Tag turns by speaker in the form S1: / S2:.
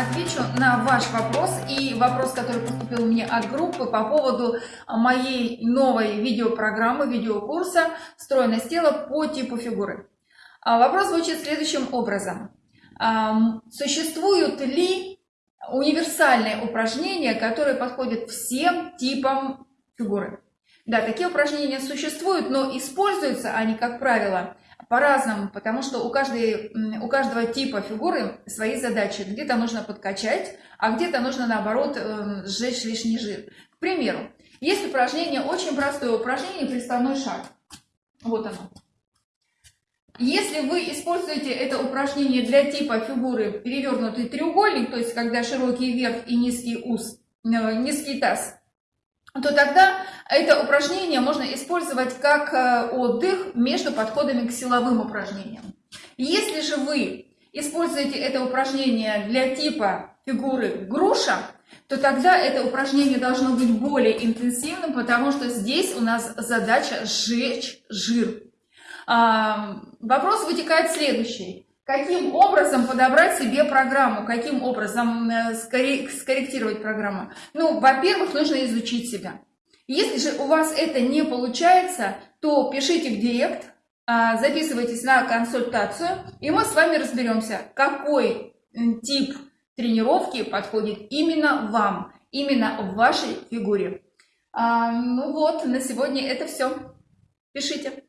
S1: отвечу на ваш вопрос и вопрос, который поступил мне от группы по поводу моей новой видеопрограммы, видеокурса «Стройность тела по типу фигуры». А вопрос звучит следующим образом. Существуют ли универсальные упражнения, которые подходят всем типам фигуры? Да, такие упражнения существуют, но используются они, как правило, по-разному, потому что у, каждой, у каждого типа фигуры свои задачи. Где-то нужно подкачать, а где-то нужно, наоборот, эм, сжечь лишний жир. К примеру, есть упражнение, очень простое упражнение, приставной шаг. Вот оно. Если вы используете это упражнение для типа фигуры перевернутый треугольник, то есть когда широкий верх и низкий ус, э, низкий таз, то тогда это упражнение можно использовать как э, отдых между подходами к силовым упражнениям. Если же вы используете это упражнение для типа фигуры груша, то тогда это упражнение должно быть более интенсивным, потому что здесь у нас задача сжечь жир. Вопрос вытекает следующий. Каким образом подобрать себе программу? Каким образом э, скорректировать программу? Ну, во-первых, нужно изучить себя. Если же у вас это не получается, то пишите в директ, а, записывайтесь на консультацию, и мы с вами разберемся, какой тип тренировки подходит именно вам, именно в вашей фигуре. А, ну вот, на сегодня это все. Пишите.